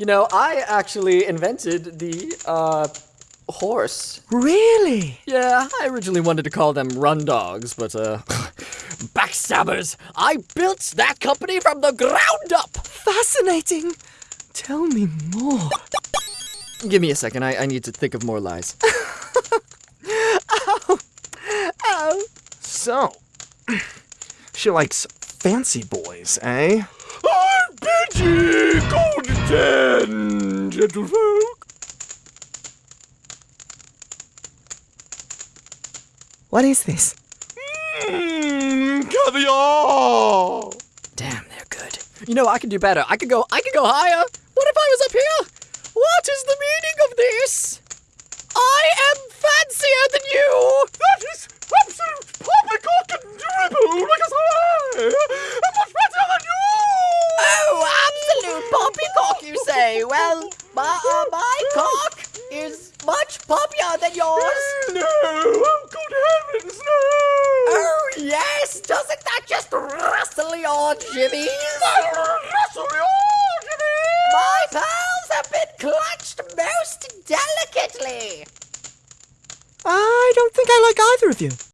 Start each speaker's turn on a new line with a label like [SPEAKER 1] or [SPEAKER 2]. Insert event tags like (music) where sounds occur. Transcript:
[SPEAKER 1] You know, I actually invented the, uh, horse.
[SPEAKER 2] Really?
[SPEAKER 1] Yeah, I originally wanted to call them run dogs, but, uh, (laughs) backstabbers! I built that company from the ground up!
[SPEAKER 2] Fascinating. Tell me more.
[SPEAKER 1] Give me a second, I, I need to think of more lies. (laughs)
[SPEAKER 2] Oh. So, (clears throat) she likes fancy boys, eh? What is this?
[SPEAKER 3] Mmm, caviar.
[SPEAKER 1] Damn, they're good. You know, I can do better. I could go, I could go higher. What if I was up here? What is the meaning of this? I am fancier than you!
[SPEAKER 3] That is absolute poppycock and dribble like a sigh. I'm much better than you.
[SPEAKER 1] Oh, absolute poppycock, you say? Well, my, uh, my cock is much poppier than yours.
[SPEAKER 3] No, oh good heavens, no.
[SPEAKER 1] Oh, yes! Doesn't that just rustle your jimmies?
[SPEAKER 3] Russell, oh, Jimmy.
[SPEAKER 1] My pearls have been clutched most delicately.
[SPEAKER 2] I don't think I like either of you.